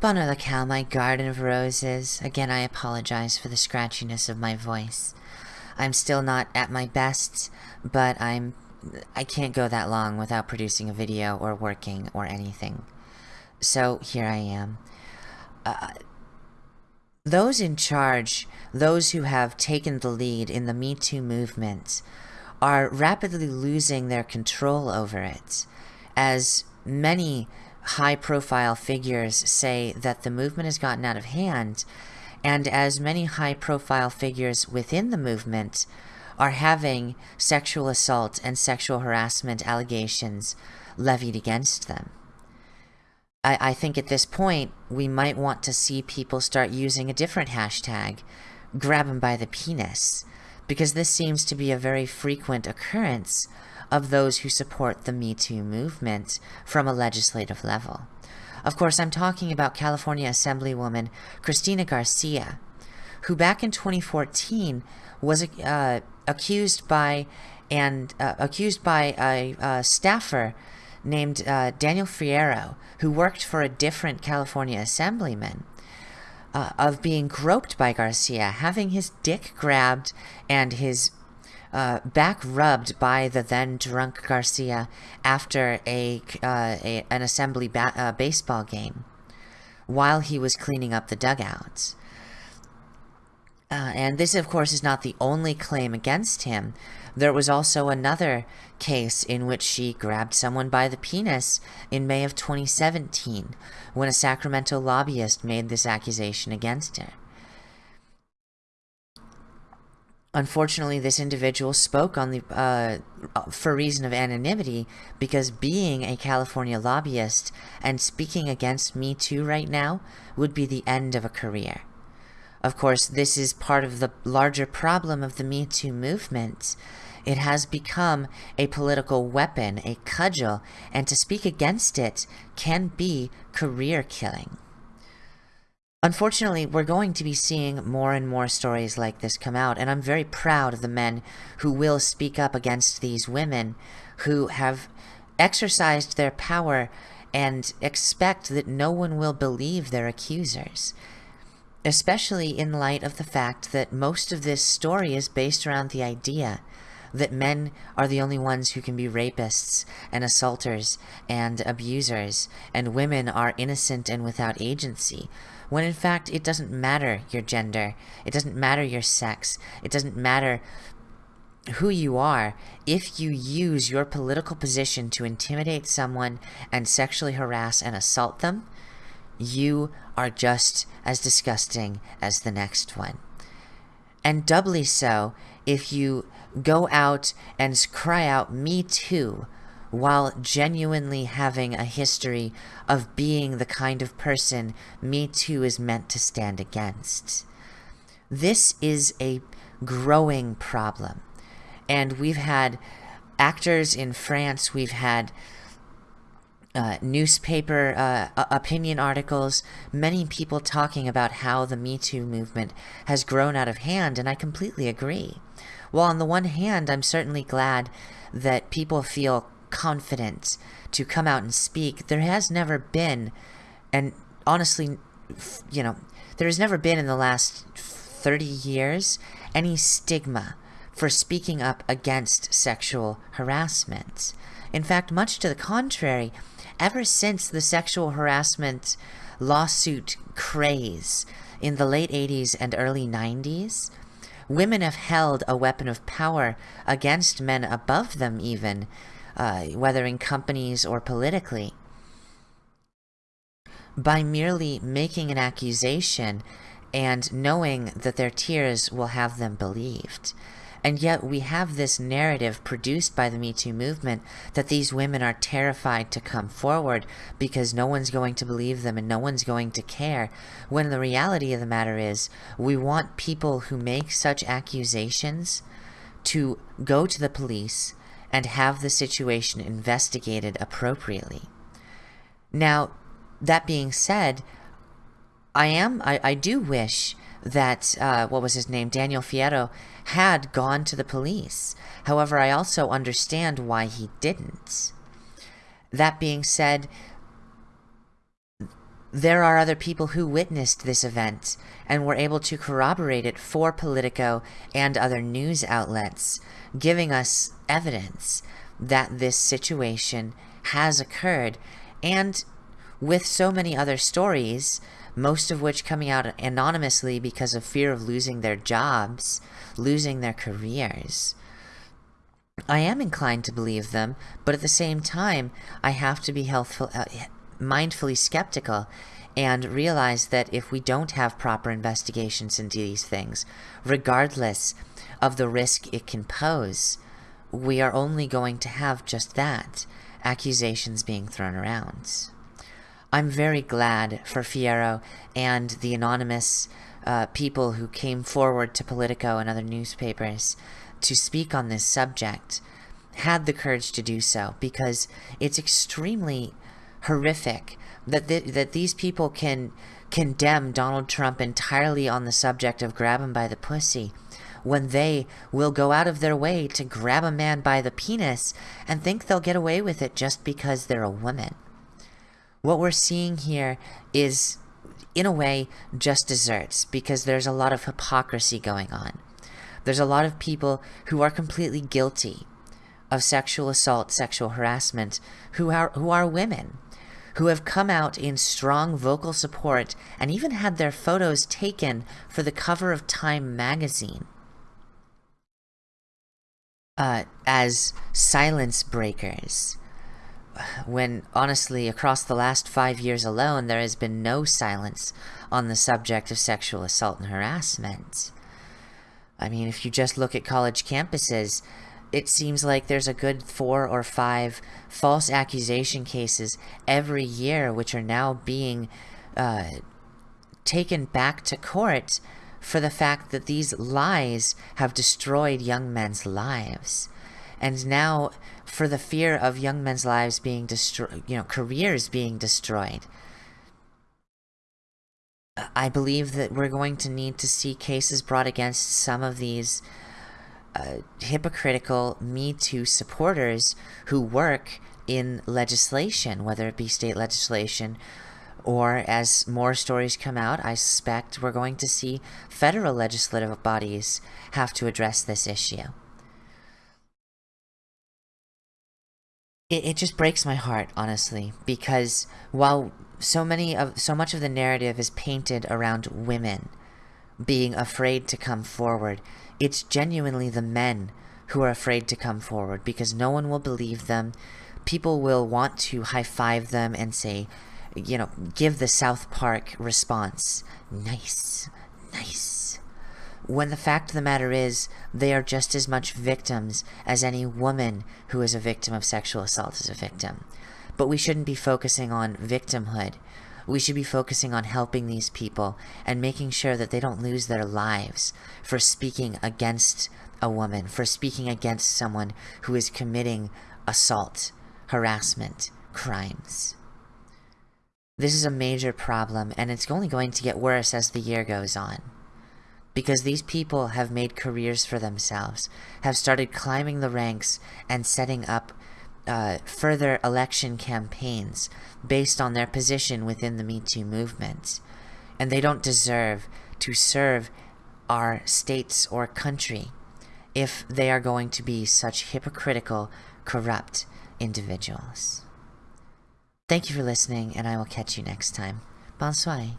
Bono the cow, my garden of roses. Again, I apologize for the scratchiness of my voice. I'm still not at my best, but I'm... I can't go that long without producing a video or working or anything. So, here I am. Uh, those in charge, those who have taken the lead in the Me Too movement, are rapidly losing their control over it, as many high-profile figures say that the movement has gotten out of hand, and as many high-profile figures within the movement are having sexual assault and sexual harassment allegations levied against them. I, I think at this point, we might want to see people start using a different hashtag, grab them by the penis, because this seems to be a very frequent occurrence of those who support the Me Too movement from a legislative level. Of course, I'm talking about California Assemblywoman Cristina Garcia, who back in 2014 was uh, accused by and uh, accused by a, a staffer named uh, Daniel Fierro, who worked for a different California assemblyman, uh, of being groped by Garcia, having his dick grabbed and his uh, back rubbed by the then drunk Garcia after a, uh, a an assembly ba uh, baseball game while he was cleaning up the dugouts. Uh, and this, of course, is not the only claim against him. There was also another case in which she grabbed someone by the penis in May of 2017 when a Sacramento lobbyist made this accusation against her. Unfortunately, this individual spoke on the uh, for reason of anonymity because being a California lobbyist and speaking against Me Too right now would be the end of a career. Of course, this is part of the larger problem of the Me Too movement. It has become a political weapon, a cudgel, and to speak against it can be career killing. Unfortunately, we're going to be seeing more and more stories like this come out, and I'm very proud of the men who will speak up against these women who have exercised their power and expect that no one will believe their accusers. Especially in light of the fact that most of this story is based around the idea that men are the only ones who can be rapists and assaulters and abusers, and women are innocent and without agency when in fact it doesn't matter your gender, it doesn't matter your sex, it doesn't matter who you are if you use your political position to intimidate someone and sexually harass and assault them, you are just as disgusting as the next one. And doubly so if you go out and cry out, me too, while genuinely having a history of being the kind of person Me Too is meant to stand against. This is a growing problem. And we've had actors in France, we've had uh, newspaper uh, opinion articles, many people talking about how the Me Too movement has grown out of hand, and I completely agree. Well, on the one hand, I'm certainly glad that people feel confident to come out and speak. There has never been, and honestly, you know, there has never been in the last 30 years any stigma for speaking up against sexual harassment. In fact, much to the contrary, ever since the sexual harassment lawsuit craze in the late 80s and early 90s, women have held a weapon of power against men above them even uh, whether in companies or politically. By merely making an accusation and knowing that their tears will have them believed. And yet we have this narrative produced by the Me Too movement that these women are terrified to come forward because no one's going to believe them and no one's going to care. When the reality of the matter is, we want people who make such accusations to go to the police and have the situation investigated appropriately. Now, that being said, I am, I, I do wish that, uh, what was his name, Daniel Fierro, had gone to the police. However, I also understand why he didn't. That being said, there are other people who witnessed this event and were able to corroborate it for Politico and other news outlets, giving us evidence that this situation has occurred. And with so many other stories, most of which coming out anonymously because of fear of losing their jobs, losing their careers, I am inclined to believe them, but at the same time, I have to be healthful, uh, mindfully skeptical and realize that if we don't have proper investigations into these things, regardless of the risk it can pose, we are only going to have just that, accusations being thrown around. I'm very glad for Fierro and the anonymous uh, people who came forward to Politico and other newspapers to speak on this subject had the courage to do so because it's extremely horrific that th that these people can condemn Donald Trump entirely on the subject of grab him by the pussy when they will go out of their way to grab a man by the penis and think they'll get away with it just because they're a woman. What we're seeing here is, in a way, just desserts because there's a lot of hypocrisy going on. There's a lot of people who are completely guilty of sexual assault, sexual harassment, who are, who are women, who have come out in strong vocal support and even had their photos taken for the cover of Time magazine. Uh, as silence breakers, when honestly across the last five years alone there has been no silence on the subject of sexual assault and harassment. I mean, if you just look at college campuses, it seems like there's a good four or five false accusation cases every year, which are now being uh, taken back to court for the fact that these lies have destroyed young men's lives. And now, for the fear of young men's lives being destroyed, you know, careers being destroyed, I believe that we're going to need to see cases brought against some of these uh, hypocritical Me Too supporters who work in legislation, whether it be state legislation or as more stories come out, I suspect we're going to see federal legislative bodies have to address this issue. It, it just breaks my heart, honestly, because while so many of so much of the narrative is painted around women being afraid to come forward. It's genuinely the men who are afraid to come forward because no one will believe them. People will want to high five them and say, you know, give the South Park response. Nice, nice. When the fact of the matter is, they are just as much victims as any woman who is a victim of sexual assault is a victim. But we shouldn't be focusing on victimhood. We should be focusing on helping these people and making sure that they don't lose their lives for speaking against a woman, for speaking against someone who is committing assault, harassment, crimes. This is a major problem, and it's only going to get worse as the year goes on. Because these people have made careers for themselves, have started climbing the ranks and setting up uh, further election campaigns based on their position within the Me Too movement. And they don't deserve to serve our states or country if they are going to be such hypocritical, corrupt individuals. Thank you for listening, and I will catch you next time. Bonsoir.